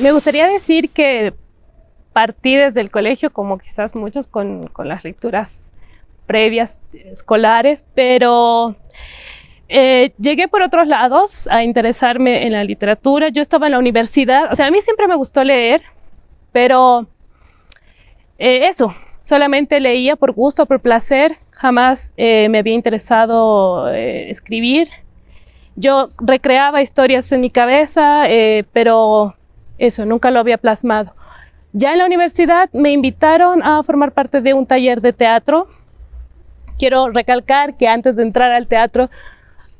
Me gustaría decir que partí desde el colegio, como quizás muchos, con, las lecturas previas escolares, pero eh, llegué por otros lados a interesarme en la literatura. Yo estaba en la universidad, o sea, a mí siempre me gustó leer, pero eh, eso, solamente leía por gusto, por placer, jamás eh, me había interesado escribir. Yo recreaba historias en mi cabeza, pero eso, nunca lo había plasmado. Ya en la universidad me invitaron a formar parte de un taller de teatro. Quiero recalcar que antes de entrar al teatro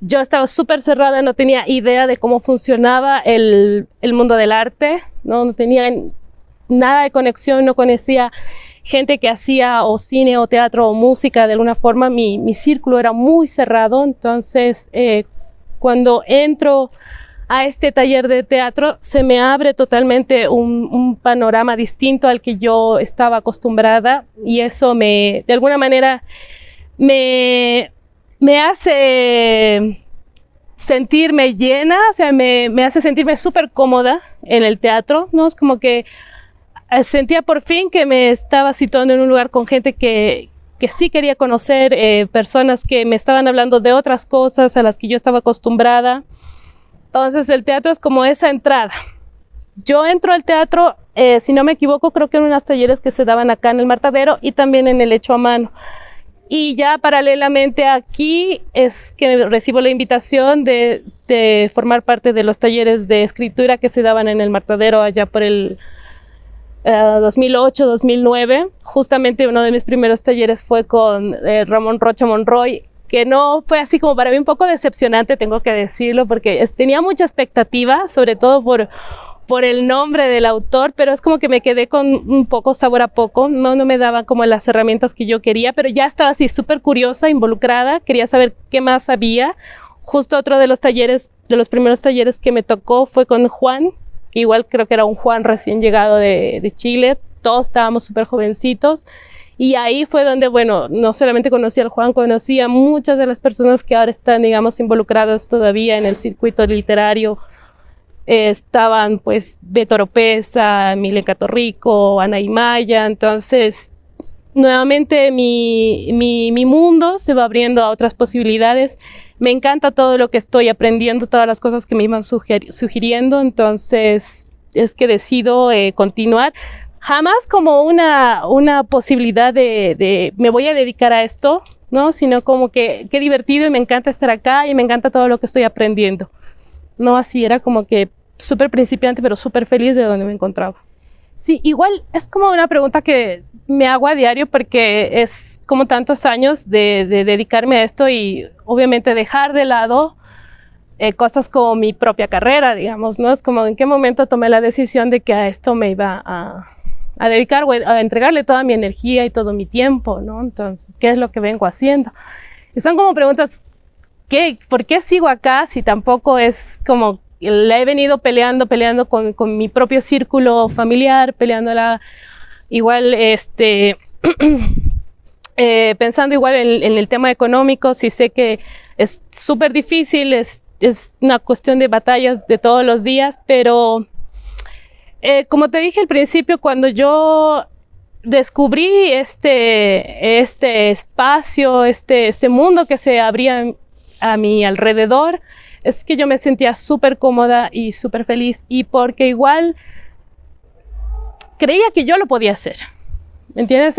yo estaba súper cerrada, no tenía idea de cómo funcionaba el, el mundo del arte, ¿no? no tenía nada de conexión, no conocía gente que hacía o cine o teatro o música de alguna forma, mi, mi círculo era muy cerrado, entonces eh, cuando entro a este taller de teatro se me abre totalmente un, panorama distinto al que yo estaba acostumbrada y eso me, de alguna manera, me, me hace sentirme llena, o sea, me, me hace sentirme súper cómoda en el teatro, ¿no? Es como que eh, sentía por fin que me estaba situando en un lugar con gente que, que sí quería conocer, eh, personas que me estaban hablando de otras cosas a las que yo estaba acostumbrada. Entonces el teatro es como esa entrada. Yo entro al teatro, eh, si no me equivoco, creo que en unos talleres que se daban acá en el Martadero y también en el Hecho a Mano. Y ya paralelamente aquí es que recibo la invitación de, formar parte de los talleres de escritura que se daban en el Martadero allá por el eh, 2008-2009. Justamente uno de mis primeros talleres fue con eh, Ramón Rocha Monroy, que no fue así como para mí un poco decepcionante, tengo que decirlo, porque tenía mucha expectativa, sobre todo por por el nombre del autor, pero es como que me quedé con un poco sabor a poco, no, no me daban como las herramientas que yo quería, pero ya estaba así súper curiosa, involucrada, quería saber qué más había. Justo otro de los talleres, de los primeros talleres que me tocó fue con Juan, que igual creo que era un Juan recién llegado de, de Chile, todos estábamos súper jovencitos. Y ahí fue donde, bueno, no solamente conocí al Juan, conocí a muchas de las personas que ahora están, digamos, involucradas todavía en el circuito literario estaban pues Beto Oropesa, Milenka Torrico, Ana Maya, entonces nuevamente mi, mi, mi, mundo se va abriendo a otras posibilidades. Me encanta todo lo que estoy aprendiendo, todas las cosas que me iban sugiriendo, entonces es que decido eh, continuar. Jamás como una, una posibilidad de, de, me voy a dedicar a esto, ¿no? Sino como que qué divertido y me encanta estar acá y me encanta todo lo que estoy aprendiendo. No así, era como que súper principiante, pero súper feliz de donde me encontraba. Sí, igual es como una pregunta que me hago a diario porque es como tantos años de, de dedicarme a esto y obviamente dejar de lado eh, cosas como mi propia carrera, digamos, ¿no? Es como en qué momento tomé la decisión de que a esto me iba a, a dedicar a entregarle toda mi energía y todo mi tiempo, ¿no? Entonces, ¿qué es lo que vengo haciendo? Y son como preguntas, ¿qué, ¿por qué sigo acá si tampoco es como la he venido peleando, peleando con, con mi propio círculo familiar, peleándola igual, este, eh, pensando igual en, en, el tema económico, si sé que es súper difícil, es, es, una cuestión de batallas de todos los días, pero eh, como te dije al principio, cuando yo descubrí este, este espacio, este, este mundo que se abría a mi alrededor, es que yo me sentía súper cómoda y súper feliz y porque igual creía que yo lo podía hacer. ¿Me entiendes?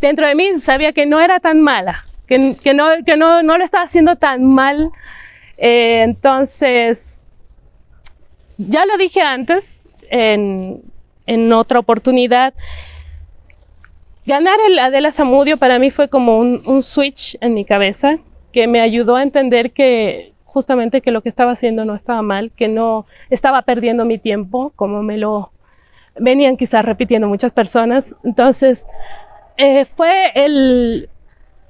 Dentro de mí sabía que no era tan mala, que, que, no, que no, no lo estaba haciendo tan mal. Eh, entonces, ya lo dije antes en, otra oportunidad, ganar el Adela Zamudio para mí fue como un, un switch en mi cabeza que me ayudó a entender que justamente que lo que estaba haciendo no estaba mal, que no estaba perdiendo mi tiempo, como me lo venían quizás repitiendo muchas personas. Entonces, eh, fue el,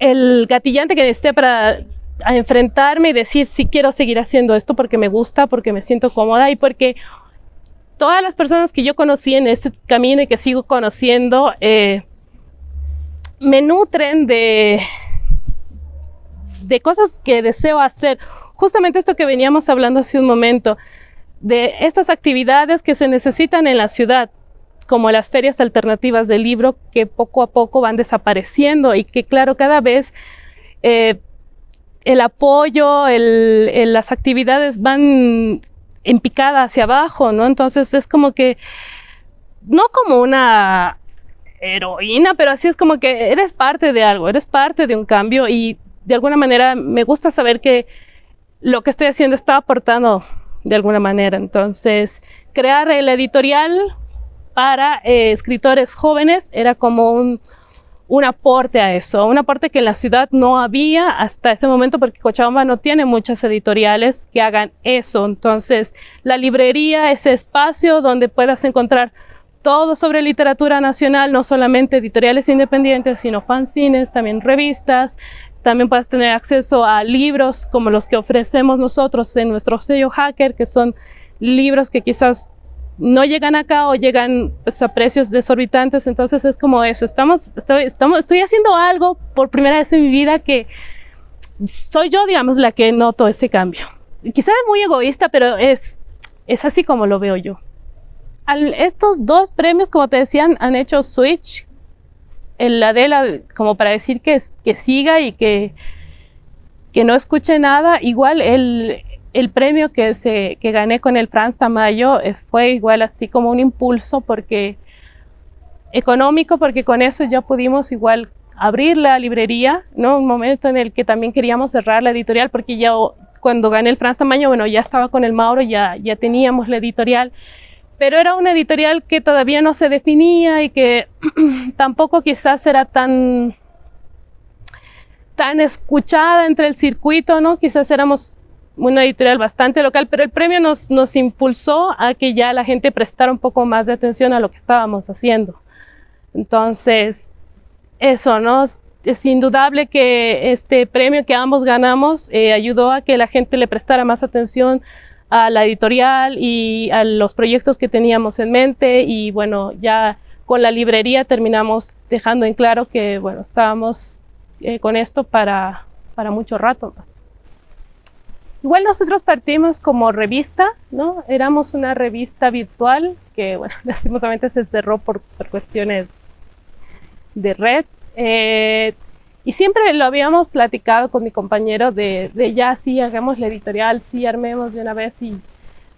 el gatillante que necesité para enfrentarme y decir si quiero seguir haciendo esto porque me gusta, porque me siento cómoda y porque todas las personas que yo conocí en este camino y que sigo conociendo eh, me nutren de, de cosas que deseo hacer. Justamente esto que veníamos hablando hace un momento, de estas actividades que se necesitan en la ciudad, como las ferias alternativas del libro, que poco a poco van desapareciendo y que, claro, cada vez eh, el apoyo, las actividades van en picada hacia abajo, ¿no? Entonces es como que, no como una heroína, pero así es como que eres parte de algo, eres parte de un cambio y de alguna manera me gusta saber que lo que estoy haciendo está aportando de alguna manera. Entonces, crear el editorial para eh, escritores jóvenes era como un, un, aporte a eso, un aporte que en la ciudad no había hasta ese momento porque Cochabamba no tiene muchas editoriales que hagan eso. Entonces, la librería, ese espacio donde puedas encontrar todo sobre literatura nacional, no solamente editoriales independientes, sino fanzines, también revistas, también puedes tener acceso a libros como los que ofrecemos nosotros en nuestro sello Hacker, que son libros que quizás no llegan acá o llegan pues, a precios desorbitantes. Entonces es como eso. Estamos, estoy, haciendo algo por primera vez en mi vida que soy yo, digamos, la que noto ese cambio. Quizás es muy egoísta, pero es, así como lo veo yo. Estos dos premios, como te decían, han hecho switch el Adela como para decir que, que siga y que no escuche nada. Igual el, el premio que, se, que gané con el Franz Tamayo eh, fue igual así como un impulso porque económico, porque con eso ya pudimos igual abrir la librería, ¿no? Un momento en el que también queríamos cerrar la editorial porque ya cuando gané el Franz Tamayo, bueno, ya estaba con el Mauro, ya, ya teníamos la editorial pero era una editorial que todavía no se definía y que tampoco quizás era tan, tan escuchada entre el circuito, ¿no? Quizás éramos una editorial bastante local, pero el premio nos, nos impulsó a que ya la gente prestara un poco más de atención a lo que estábamos haciendo. Entonces, eso, ¿no? Es indudable que este premio que ambos ganamos eh, ayudó a que la gente le prestara más atención a la editorial y a los proyectos que teníamos en mente y bueno, ya con la librería terminamos dejando en claro que bueno, estábamos eh, con esto para, para mucho rato más. Igual nosotros partimos como revista, ¿no? Éramos una revista virtual que, bueno, lastimosamente se cerró por, por cuestiones de red. Eh, y siempre lo habíamos platicado con mi compañero de, de, ya sí, hagamos la editorial, sí, armemos de una vez, y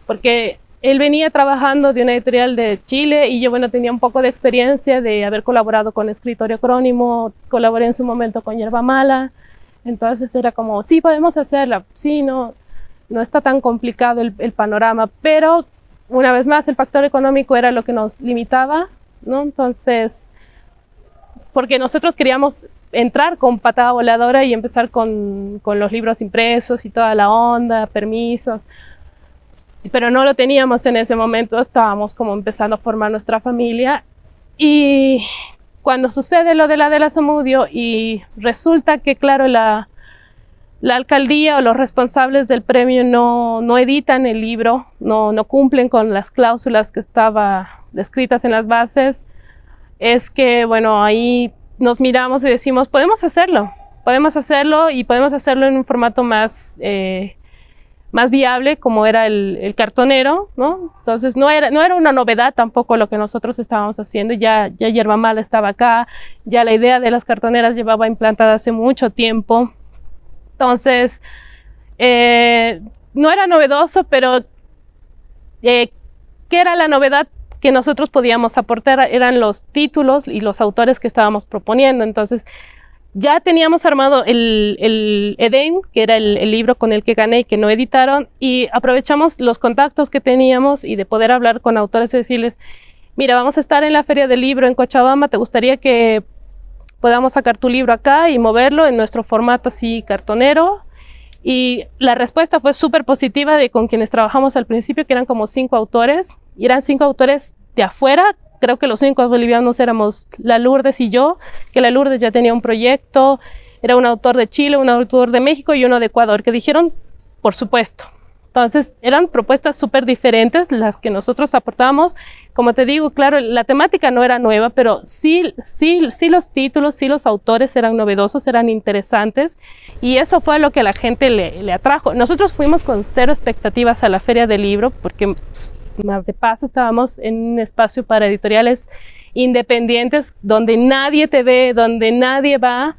porque él venía trabajando de una editorial de Chile y yo, bueno, tenía un poco de experiencia de haber colaborado con Escritorio Crónimo, colaboré en su momento con Yerba Mala, entonces era como, sí, podemos hacerla, sí, no, no está tan complicado el, el panorama, pero una vez más el factor económico era lo que nos limitaba, ¿no? Entonces, porque nosotros queríamos entrar con patada voladora y empezar con, con, los libros impresos y toda la onda, permisos. Pero no lo teníamos en ese momento, estábamos como empezando a formar nuestra familia. Y cuando sucede lo de la de la Samudio y resulta que, claro, la, la alcaldía o los responsables del premio no, no editan el libro, no, no cumplen con las cláusulas que estaban descritas en las bases, es que, bueno, ahí nos miramos y decimos, podemos hacerlo, podemos hacerlo y podemos hacerlo en un formato más, eh, más viable como era el, cartonero, ¿no? Entonces no era, no era una novedad tampoco lo que nosotros estábamos haciendo, ya, ya Yerba Mala estaba acá, ya la idea de las cartoneras llevaba implantada hace mucho tiempo. Entonces, eh, no era novedoso, pero eh, ¿qué era la novedad? que nosotros podíamos aportar eran los títulos y los autores que estábamos proponiendo. Entonces, ya teníamos armado el, Eden, que era el, el, libro con el que gané y que no editaron, y aprovechamos los contactos que teníamos y de poder hablar con autores y decirles, mira, vamos a estar en la Feria del Libro en Cochabamba, ¿te gustaría que podamos sacar tu libro acá y moverlo en nuestro formato así cartonero? Y la respuesta fue súper positiva de con quienes trabajamos al principio, que eran como cinco autores, y eran cinco autores de afuera. Creo que los únicos bolivianos éramos la Lourdes y yo, que la Lourdes ya tenía un proyecto, era un autor de Chile, un autor de México y uno de Ecuador, que dijeron, por supuesto. Entonces, eran propuestas súper diferentes las que nosotros aportábamos. Como te digo, claro, la temática no era nueva, pero sí, sí, sí los títulos, sí los autores eran novedosos, eran interesantes. Y eso fue lo que a la gente le, le atrajo. Nosotros fuimos con cero expectativas a la Feria del Libro, porque más de paso estábamos en un espacio para editoriales independientes, donde nadie te ve, donde nadie va.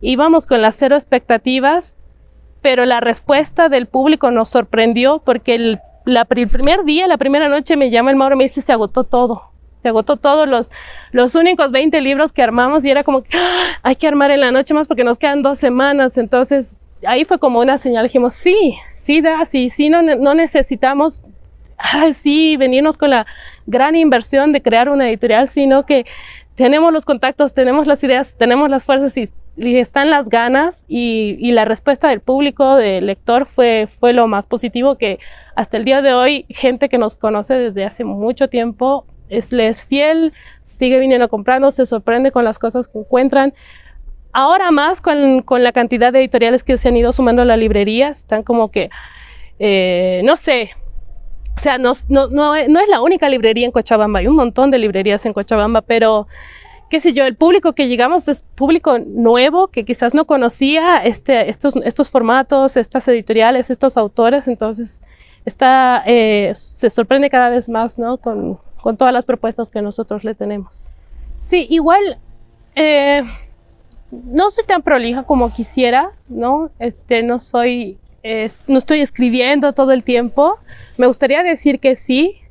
Íbamos con las cero expectativas pero la respuesta del público nos sorprendió porque el, primer día, la primera noche me llama el Mauro y me dice se agotó todo. Se agotó todos los, los únicos 20 libros que armamos y era como ¡Ah! hay que armar en la noche más porque nos quedan dos semanas. Entonces ahí fue como una señal. Dijimos, sí, sí, da, sí, sí, no, no necesitamos sí, venirnos con la gran inversión de crear una editorial, sino que tenemos los contactos, tenemos las ideas, tenemos las fuerzas y, están las ganas y, la respuesta del público, del lector fue, fue lo más positivo que hasta el día de hoy gente que nos conoce desde hace mucho tiempo es, le fiel, sigue viniendo comprando, se sorprende con las cosas que encuentran. Ahora más con, con la cantidad de editoriales que se han ido sumando a la librería, están como que, eh, no sé, sea, no, no, no, es la única librería en Cochabamba, hay un montón de librerías en Cochabamba, pero qué sé yo, el público que llegamos es público nuevo que quizás no conocía este, estos, estos formatos, estas editoriales, estos autores, entonces está, eh, se sorprende cada vez más ¿no? con, con, todas las propuestas que nosotros le tenemos. Sí, igual eh, no soy tan prolija como quisiera, ¿no? Este, no soy no estoy escribiendo todo el tiempo. Me gustaría decir que sí,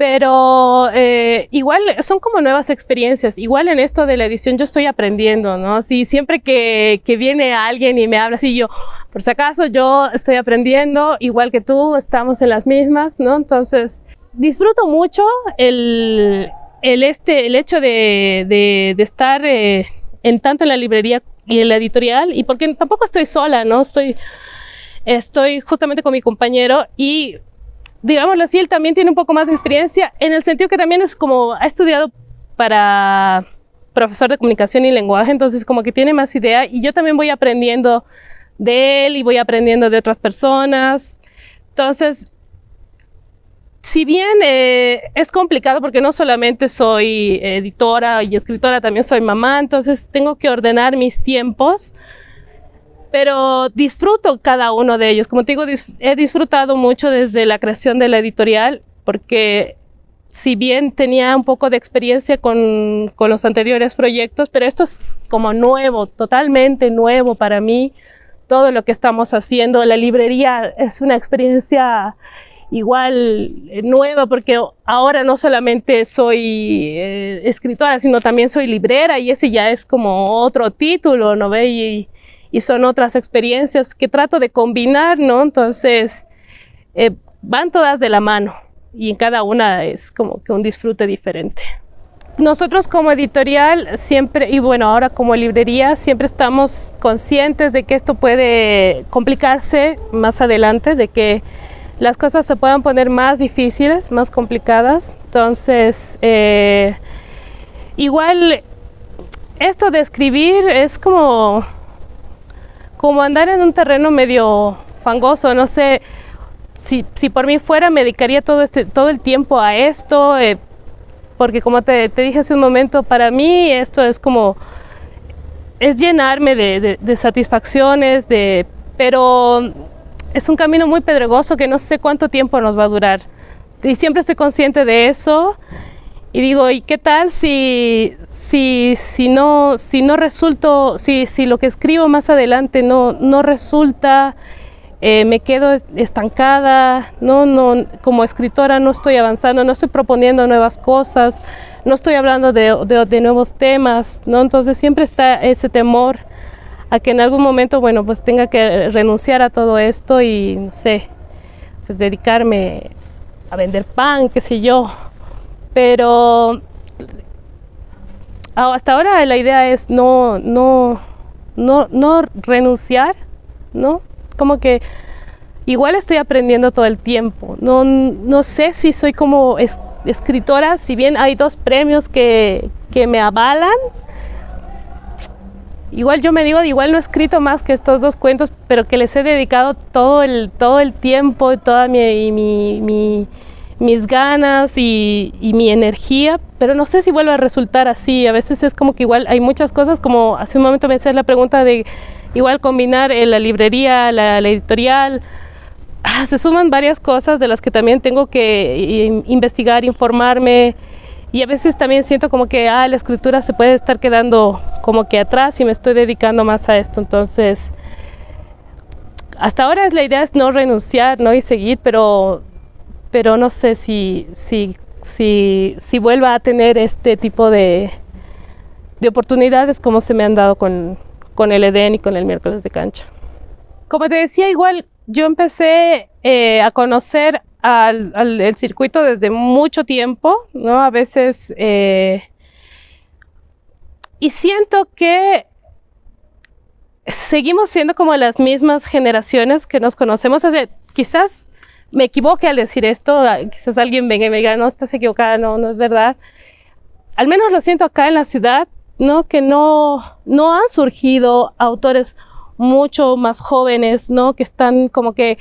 pero eh, igual son como nuevas experiencias. Igual en esto de la edición yo estoy aprendiendo, ¿no? Si siempre que, que, viene alguien y me habla así, yo, por si acaso yo estoy aprendiendo, igual que tú, estamos en las mismas, ¿no? Entonces, disfruto mucho el, el, este, el hecho de, de, estar eh, en tanto en la librería y en la editorial, y porque tampoco estoy sola, ¿no? Estoy Estoy justamente con mi compañero y, digámoslo así, él también tiene un poco más de experiencia en el sentido que también es como, ha estudiado para profesor de comunicación y lenguaje, entonces como que tiene más idea y yo también voy aprendiendo de él y voy aprendiendo de otras personas. Entonces, si bien eh, es complicado porque no solamente soy editora y escritora, también soy mamá, entonces tengo que ordenar mis tiempos pero disfruto cada uno de ellos. Como te digo, he disfrutado mucho desde la creación de la editorial, porque si bien tenía un poco de experiencia con, con, los anteriores proyectos, pero esto es como nuevo, totalmente nuevo para mí, todo lo que estamos haciendo. La librería es una experiencia igual eh, nueva porque ahora no solamente soy eh, escritora, sino también soy librera y ese ya es como otro título, ¿no ve? Y, y son otras experiencias que trato de combinar, ¿no? Entonces, eh, van todas de la mano y en cada una es como que un disfrute diferente. Nosotros como editorial siempre, y bueno, ahora como librería, siempre estamos conscientes de que esto puede complicarse más adelante, de que las cosas se puedan poner más difíciles, más complicadas. Entonces, eh, igual, esto de escribir es como como andar en un terreno medio fangoso, no sé, si, si por mí fuera me dedicaría todo, este, todo el tiempo a esto, eh, porque como te, te, dije hace un momento, para mí esto es como, es llenarme de, de, satisfacciones, de, pero es un camino muy pedregoso que no sé cuánto tiempo nos va a durar. Y siempre estoy consciente de eso y digo, ¿y qué tal si, si, si, no, si no resulto, si, si lo que escribo más adelante no, no resulta, eh, me quedo estancada, no, no, como escritora no estoy avanzando, no estoy proponiendo nuevas cosas, no estoy hablando de, de, de nuevos temas, ¿no? Entonces siempre está ese temor a que en algún momento, bueno, pues tenga que renunciar a todo esto y, no sé, pues dedicarme a vender pan, qué sé yo, pero ah, hasta ahora la idea es no, no, no, no renunciar, ¿no? Como que igual estoy aprendiendo todo el tiempo. No, no sé si soy como escritora, si bien hay dos premios que, que me avalan, igual yo me digo, igual no he escrito más que estos dos cuentos, pero que les he dedicado todo el, todo el tiempo, toda mi, mi, mis ganas y, mi energía, pero no sé si vuelve a resultar así. A veces es como que igual hay muchas cosas, como hace un momento me hacías la pregunta de igual combinar la librería, la, editorial. Ah, se suman varias cosas de las que también tengo que investigar, informarme, y a veces también siento como que ah, la escritura se puede estar quedando como que atrás y me estoy dedicando más a esto. Entonces, hasta ahora la idea es no renunciar ¿no? y seguir, pero, pero no sé si, si, si, si vuelva a tener este tipo de, de oportunidades como se me han dado con, con el Edén y con el miércoles de cancha. Como te decía, igual yo empecé eh, a conocer al, el circuito desde mucho tiempo, ¿no? A veces... Eh, y siento que seguimos siendo como las mismas generaciones que nos conocemos. quizás me equivoque al decir esto, quizás alguien venga y me diga, no, estás equivocada, no, no es verdad. Al menos lo siento acá en la ciudad, ¿no? Que no, no han surgido autores mucho más jóvenes, ¿no? Que están como que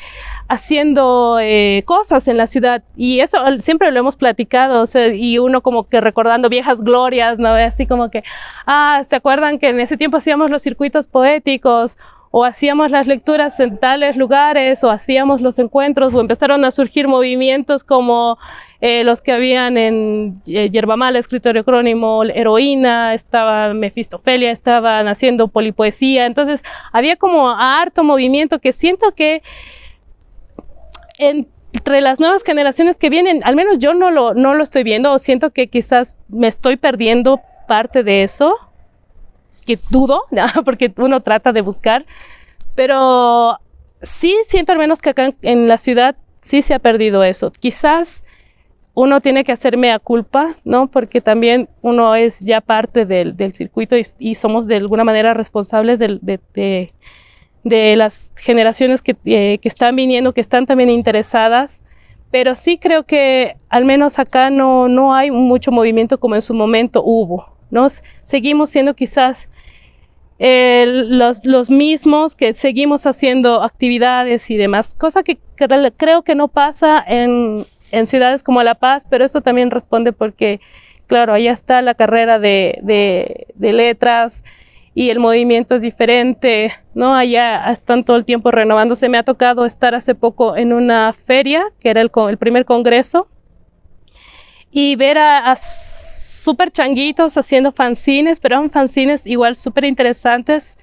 haciendo eh, cosas en la ciudad y eso siempre lo hemos platicado, o sea, y uno como que recordando viejas glorias, ¿no? Así como que, ah, ¿se acuerdan que en ese tiempo hacíamos los circuitos poéticos o hacíamos las lecturas en tales lugares o hacíamos los encuentros o empezaron a surgir movimientos como eh, los que habían en eh, Yerbamala, Escritorio Crónimo, Heroína, estaba Mefistofelia, estaban haciendo polipoesía, entonces había como harto movimiento que siento que entre las nuevas generaciones que vienen, al menos yo no lo, no lo estoy viendo o siento que quizás me estoy perdiendo parte de eso que dudo, porque uno trata de buscar, pero sí siento al menos que acá en, la ciudad sí se ha perdido eso. Quizás uno tiene que hacerme a culpa, ¿no? Porque también uno es ya parte del, circuito y, somos de alguna manera responsables de, las generaciones que, eh, que, están viniendo, que están también interesadas. Pero sí creo que al menos acá no, no hay mucho movimiento como en su momento hubo, ¿no? Seguimos siendo quizás los, los, mismos, que seguimos haciendo actividades y demás, cosa que, creo que no pasa en, en, ciudades como La Paz, pero eso también responde porque, claro, allá está la carrera de, de, de letras y el movimiento es diferente, ¿no? Allá están todo el tiempo renovándose. Me ha tocado estar hace poco en una feria, que era el, el primer congreso, y ver a, a súper changuitos haciendo fanzines, pero eran fanzines igual súper interesantes,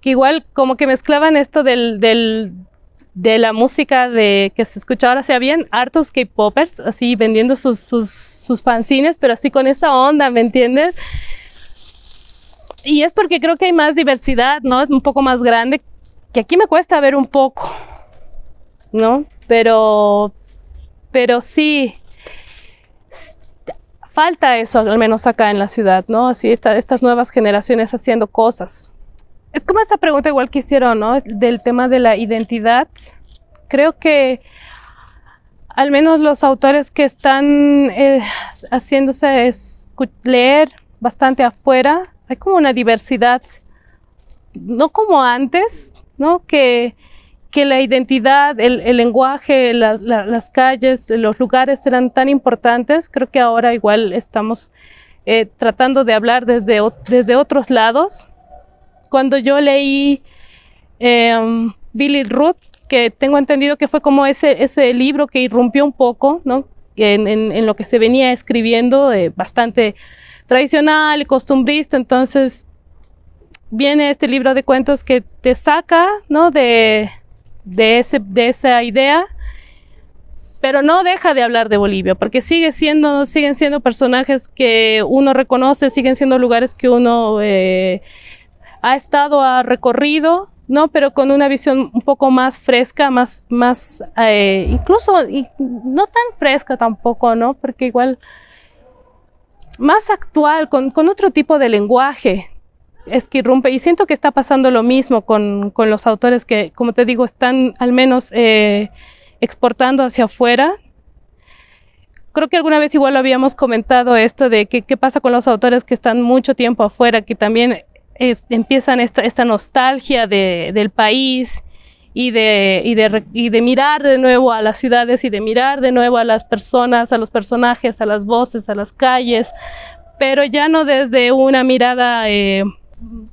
que igual como que mezclaban esto del, de la música de, que se escucha ahora, sea bien hartos K-popers, así vendiendo sus, sus, sus fanzines, pero así con esa onda, ¿me entiendes? Y es porque creo que hay más diversidad, ¿no? Es un poco más grande, que aquí me cuesta ver un poco, ¿no? Pero, pero sí, falta eso, al menos acá en la ciudad, ¿no? Así estas nuevas generaciones haciendo cosas. Es como esa pregunta igual que hicieron, ¿no? Del tema de la identidad. Creo que al menos los autores que están eh, haciéndose leer bastante afuera, hay como una diversidad, no como antes, ¿no? Que que la identidad, el, lenguaje, las calles, los lugares eran tan importantes, creo que ahora igual estamos eh, tratando de hablar desde, desde otros lados. Cuando yo leí em, Billy Ruth, que tengo entendido que fue como ese, ese libro que irrumpió un poco, ¿no? En, en, lo que se venía escribiendo, eh, bastante tradicional y costumbrista, entonces viene este libro de cuentos que te saca, ¿no? De, de, ese, de esa idea, pero no deja de hablar de Bolivia, porque sigue siendo, siguen siendo personajes que uno reconoce, siguen siendo lugares que uno eh, ha estado, ha recorrido, ¿no? Pero con una visión un poco más fresca, más, más eh, incluso y no tan fresca tampoco, ¿no? Porque igual más actual, con, con otro tipo de lenguaje, es que irrumpe y siento que está pasando lo mismo con, con los autores que, como te digo, están al menos eh, exportando hacia afuera. Creo que alguna vez igual lo habíamos comentado esto de que, qué pasa con los autores que están mucho tiempo afuera, que también empiezan esta, esta nostalgia de, del país y de, y, de, y de mirar de nuevo a las ciudades y de mirar de nuevo a las personas, a los personajes, a las voces, a las calles, pero ya no desde una mirada eh,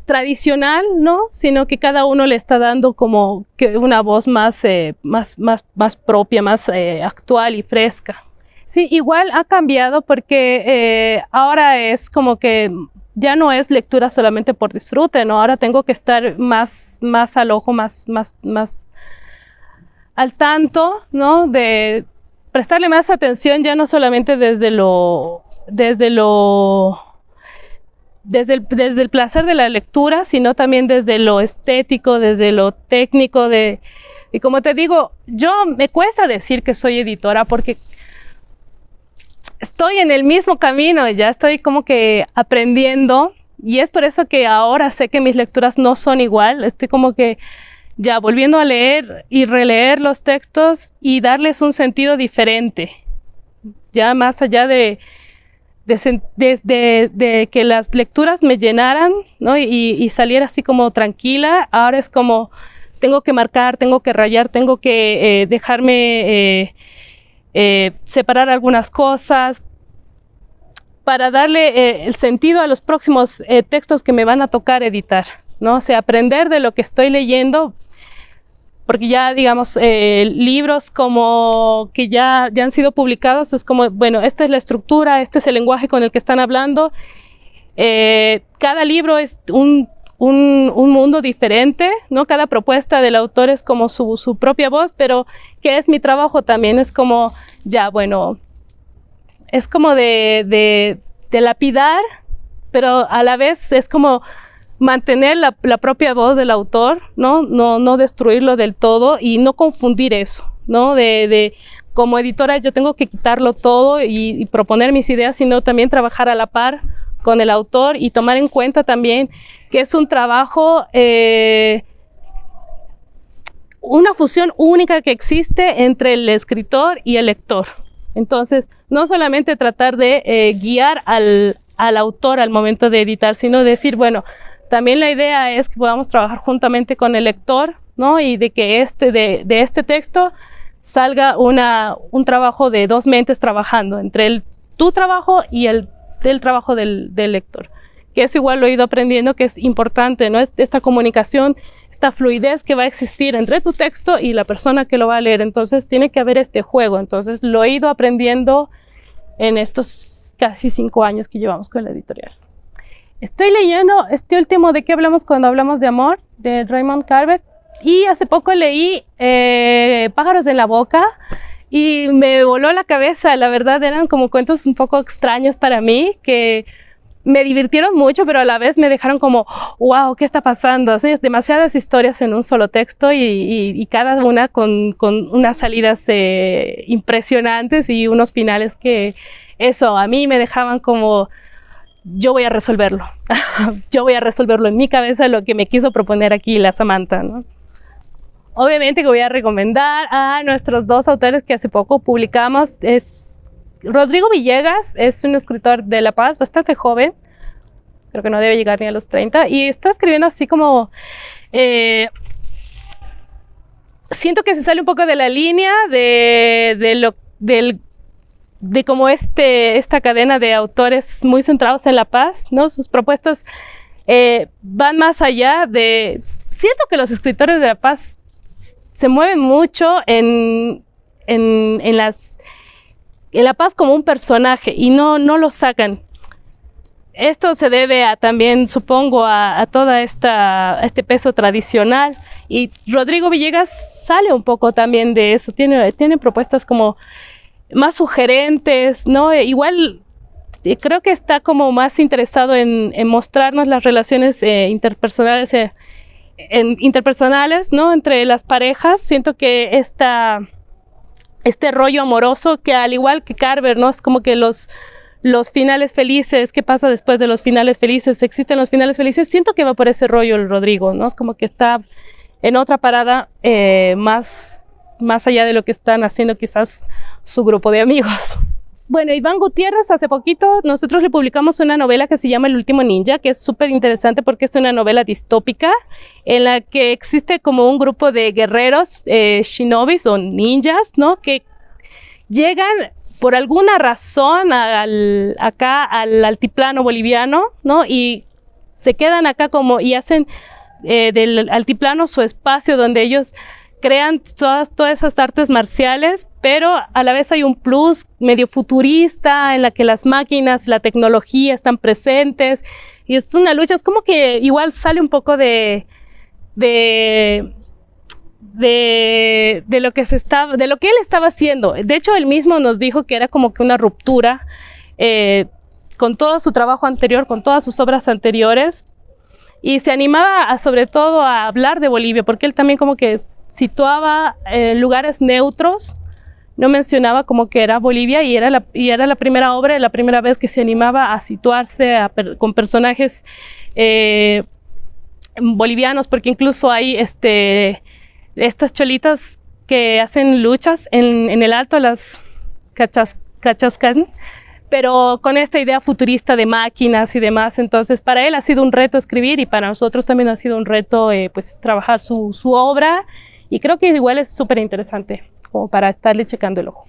tradicional, ¿no? Sino que cada uno le está dando como que una voz más, eh, más, más, más propia, más eh, actual y fresca. Sí, igual ha cambiado porque ahora es como que ya no es lectura solamente por disfrute, ¿no? Ahora tengo que estar más, más al ojo, más, más, más al tanto, ¿no? De prestarle más atención ya no solamente desde lo, desde lo, desde el, desde el placer de la lectura, sino también desde lo estético, desde lo técnico, de, y como te digo, yo me cuesta decir que soy editora porque estoy en el mismo camino, ya estoy como que aprendiendo y es por eso que ahora sé que mis lecturas no son igual, estoy como que ya volviendo a leer y releer los textos y darles un sentido diferente, ya más allá de, de, que las lecturas me llenaran y, y, saliera así como tranquila, ahora es como tengo que marcar, tengo que rayar, tengo que eh, dejarme... Eh, eh, separar algunas cosas, para darle el sentido a los próximos textos que me van a tocar editar, ¿no? O sea, aprender de lo que estoy leyendo, porque ya, digamos, libros como que ya, ya han sido publicados, es como, bueno, esta es la estructura, este es el lenguaje con el que están hablando. cada libro es un un, mundo diferente, ¿no? Cada propuesta del autor es como su, propia voz, pero que es mi trabajo también, es como, ya, bueno, es como de, lapidar, pero a la vez es como mantener la, propia voz del autor, ¿no? ¿no? No destruirlo del todo y no confundir eso, ¿no? De, como editora yo tengo que quitarlo todo y, proponer mis ideas, sino también trabajar a la par con el autor y tomar en cuenta también que es un trabajo, eh, una fusión única que existe entre el escritor y el lector. Entonces, no solamente tratar de eh, guiar al, autor al momento de editar, sino decir, bueno, también la idea es que podamos trabajar juntamente con el lector, ¿no? Y de que este, de, este texto salga una, un trabajo de dos mentes trabajando, entre el, tu trabajo y el del trabajo del, del lector que eso igual lo he ido aprendiendo que es importante, ¿no? Es esta comunicación, esta fluidez que va a existir entre tu texto y la persona que lo va a leer. Entonces tiene que haber este juego. Entonces lo he ido aprendiendo en estos casi cinco años que llevamos con la editorial. Estoy leyendo este último de qué hablamos cuando hablamos de amor, de Raymond Carver, y hace poco leí eh, Pájaros de la Boca, y me voló la cabeza, la verdad eran como cuentos un poco extraños para mí, que me divirtieron mucho, pero a la vez me dejaron como, wow, ¿qué está pasando? Así, demasiadas historias en un solo texto y, cada una con, unas salidas eh, impresionantes y unos finales que eso a mí me dejaban como, yo voy a resolverlo, yo voy a resolverlo en mi cabeza lo que me quiso proponer aquí la Samantha, Obviamente que voy a recomendar a nuestros dos autores que hace poco publicamos, es Rodrigo Villegas es un escritor de La Paz, bastante joven, creo que no debe llegar ni a los 30, y está escribiendo así como... Eh, siento que se sale un poco de la línea de, de lo, del, de como este, esta cadena de autores muy centrados en La Paz, ¿no? Sus propuestas eh, van más allá de... Siento que los escritores de La Paz se mueven mucho en, en, en las la Paz como un personaje y no, no lo sacan. Esto se debe a, también, supongo, a, a esta este peso tradicional y Rodrigo Villegas sale un poco también de eso, tiene, tiene propuestas como más sugerentes, ¿no? Igual eh, creo que está como más interesado en, mostrarnos las relaciones eh, interpersonales, eh, interpersonales, ¿no? Entre las parejas. Siento que esta este rollo amoroso que al igual que Carver, ¿no? Es como que los, los finales felices, ¿qué pasa después de los finales felices? ¿Existen los finales felices? Siento que va por ese rollo el Rodrigo, ¿no? Es como que está en otra parada más, más allá de lo que están haciendo quizás su grupo de amigos. bueno, Iván Gutiérrez, hace poquito nosotros le publicamos una novela que se llama El último ninja, que es súper interesante porque es una novela distópica en la que existe como un grupo de guerreros, eh, shinobis o ninjas, ¿no? Que llegan por alguna razón al, acá al altiplano boliviano, ¿no? Y se quedan acá como y hacen eh, del altiplano su espacio donde ellos crean todas, todas esas artes marciales, pero a la vez hay un plus medio futurista en la que las máquinas, la tecnología están presentes y es una lucha, es como que igual sale un poco de, de, de, lo que se estaba, de lo que él estaba haciendo. De hecho, él mismo nos dijo que era como que una ruptura eh, con todo su trabajo anterior, con todas sus obras anteriores, y se animaba sobre todo a hablar de Bolivia, porque él también como que situaba eh, lugares neutros, no mencionaba como que era Bolivia y era la, y era la primera obra, la primera vez que se animaba a situarse con personajes eh, bolivianos, porque incluso hay este, estas cholitas que hacen luchas en, el alto, las cachas, cachascan, pero con esta idea futurista de máquinas y demás. Entonces, para él ha sido un reto escribir y para nosotros también ha sido un reto eh, pues, trabajar su, su obra y creo que igual es súper interesante como para estarle checando el ojo.